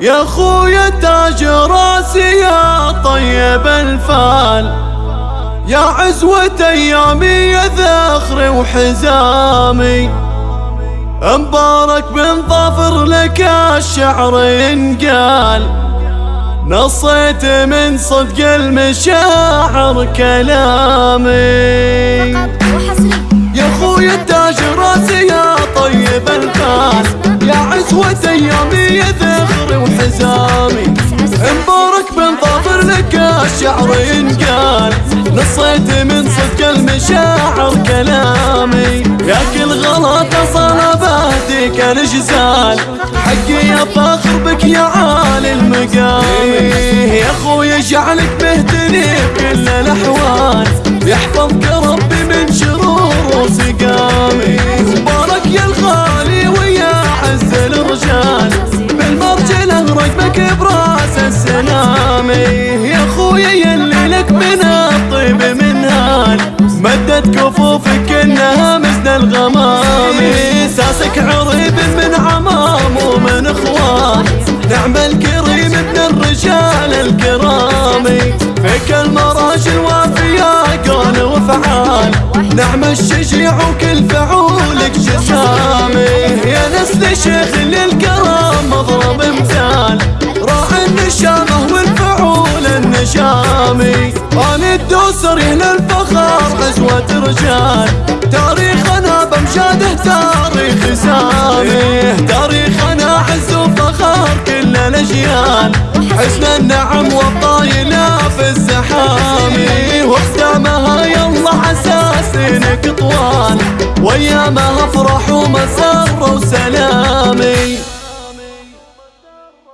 يا خويا تاج راسي يا طيب الفال. يا عزوة أيامي يا ذخري وحزامي. مبارك بن ظافر لك الشعر ينقال. نصيت من صدق المشاعر كلامي. يا خويا تاج راسي يا طيب الفال. يا عزوة أيامي يا ذخري وحزامي مبارك بن ظافر لك الشعر ينقال. نصيت من صدق المشاعر كلامي. يا كل غلطة صلباتك الجزال. حقي يا فاخر بك يا عالي المقام. يا خويا جعلك مهتني بكل الأحوال. السلامي يا خويا يلي لك من الطيب منهال مدت كفوفك انها مثل الغمام ساسك عريب من عمام ومن إخوان. نعم الكريم ابن الرجال الكرام. فيك المراجل وافيا قول وفعال. نعم الشجيع وكل فعولك جسامي يا نسل شيخ للكرام النشامي أنا الدوسر هنا الفخر عزوة رجال. تاريخنا بمجاده تاريخ سامي تاريخنا عز وفخر كل الاجيال حسن النعم والطايلة في الزحامي واختامها يلا عسى سنك طوال وايامها افرح ومسر وسلام